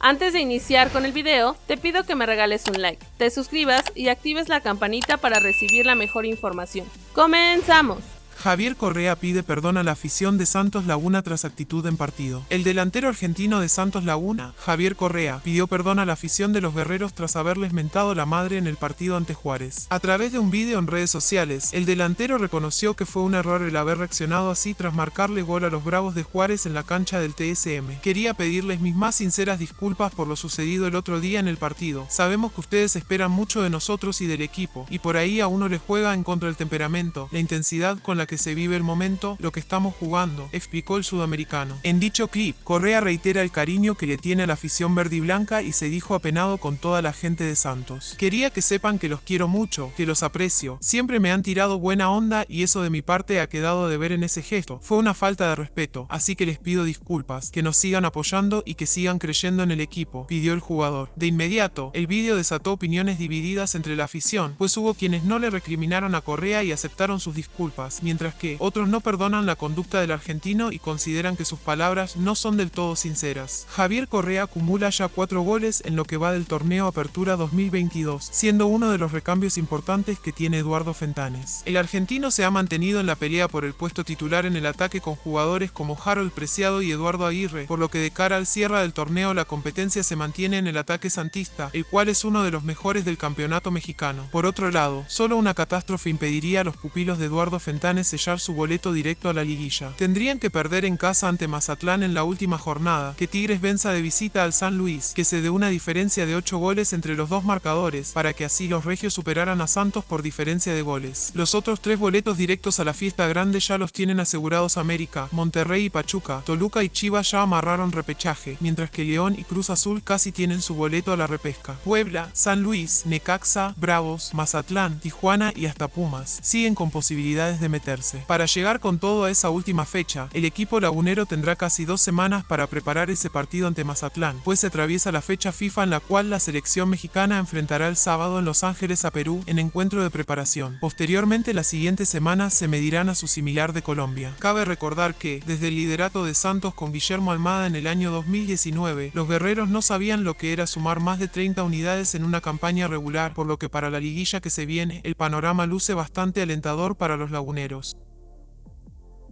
Antes de iniciar con el video, te pido que me regales un like, te suscribas y actives la campanita para recibir la mejor información. ¡Comenzamos! Javier Correa pide perdón a la afición de Santos Laguna tras actitud en partido. El delantero argentino de Santos Laguna, Javier Correa, pidió perdón a la afición de los guerreros tras haberles mentado la madre en el partido ante Juárez. A través de un vídeo en redes sociales, el delantero reconoció que fue un error el haber reaccionado así tras marcarle gol a los Bravos de Juárez en la cancha del TSM. Quería pedirles mis más sinceras disculpas por lo sucedido el otro día en el partido. Sabemos que ustedes esperan mucho de nosotros y del equipo, y por ahí a uno le juega en contra el temperamento, la intensidad con la que se vive el momento, lo que estamos jugando, explicó el sudamericano. En dicho clip, Correa reitera el cariño que le tiene a la afición verde y blanca y se dijo apenado con toda la gente de Santos. Quería que sepan que los quiero mucho, que los aprecio, siempre me han tirado buena onda y eso de mi parte ha quedado de ver en ese gesto. Fue una falta de respeto, así que les pido disculpas, que nos sigan apoyando y que sigan creyendo en el equipo, pidió el jugador. De inmediato, el vídeo desató opiniones divididas entre la afición, pues hubo quienes no le recriminaron a Correa y aceptaron sus disculpas, mientras mientras que otros no perdonan la conducta del argentino y consideran que sus palabras no son del todo sinceras. Javier Correa acumula ya cuatro goles en lo que va del torneo Apertura 2022, siendo uno de los recambios importantes que tiene Eduardo Fentanes. El argentino se ha mantenido en la pelea por el puesto titular en el ataque con jugadores como Harold Preciado y Eduardo Aguirre, por lo que de cara al cierre del torneo la competencia se mantiene en el ataque santista, el cual es uno de los mejores del campeonato mexicano. Por otro lado, solo una catástrofe impediría a los pupilos de Eduardo Fentanes sellar su boleto directo a la liguilla. Tendrían que perder en casa ante Mazatlán en la última jornada, que Tigres venza de visita al San Luis, que se dé una diferencia de 8 goles entre los dos marcadores, para que así los regios superaran a Santos por diferencia de goles. Los otros tres boletos directos a la fiesta grande ya los tienen asegurados América, Monterrey y Pachuca, Toluca y Chivas ya amarraron repechaje, mientras que León y Cruz Azul casi tienen su boleto a la repesca. Puebla, San Luis, Necaxa, Bravos, Mazatlán, Tijuana y hasta Pumas siguen con posibilidades de meter para llegar con todo a esa última fecha, el equipo lagunero tendrá casi dos semanas para preparar ese partido ante Mazatlán, pues se atraviesa la fecha FIFA en la cual la selección mexicana enfrentará el sábado en Los Ángeles a Perú en encuentro de preparación. Posteriormente, la siguiente semana se medirán a su similar de Colombia. Cabe recordar que, desde el liderato de Santos con Guillermo Almada en el año 2019, los guerreros no sabían lo que era sumar más de 30 unidades en una campaña regular, por lo que para la liguilla que se viene, el panorama luce bastante alentador para los laguneros.